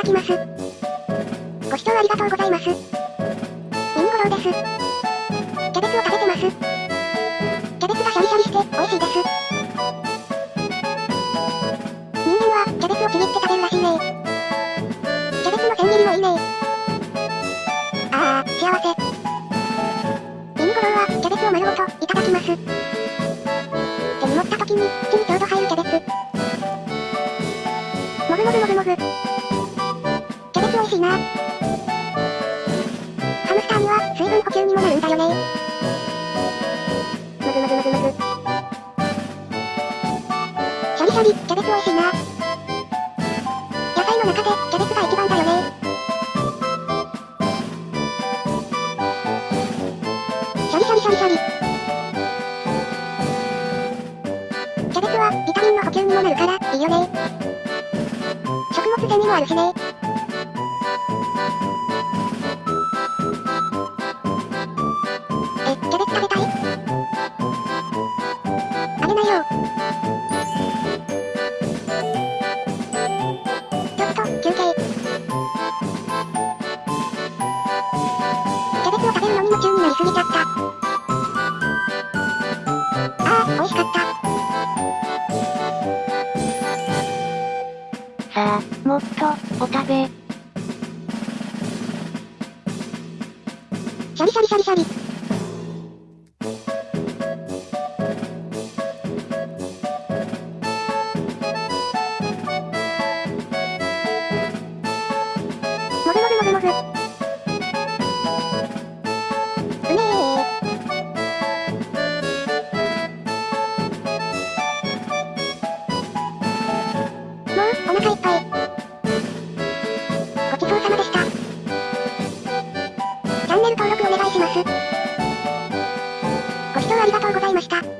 だきます。ご視聴ありがとうございます。ミニゴロウです。キャベツを食べてます。キャベツがシャリシャリして美味しいです。人間はキャベツをちぎって食べるらしいねキャベツの千切りもいいねああ、幸せ。ミニゴロウはキャベツを丸ごといただきます。手に持った時に口にちょうど入るキャベツ。もぐもぐもぐもぐ。ーには水分補給にもなるんだよね。もぐもぐもぐもぐ。シャリシャリ、キャベツ美味しいな。野菜の中でキャベツが一番だよね。シャリシャリシャリシャリ。キャベツはビタミンの補給にもなるからいいよね。食物繊維もあるしね。ちょっと、休憩。キャベツを食べるのに夢中になりすぎちゃった。ああ、美味しかった。さあ、もっと、お食べ。シャリシャリシャリシャリ。もぐもぐもぐもぐ。お腹いっぱい。ごちそうさまでした。チャンネル登録お願いします。ご視聴ありがとうございました。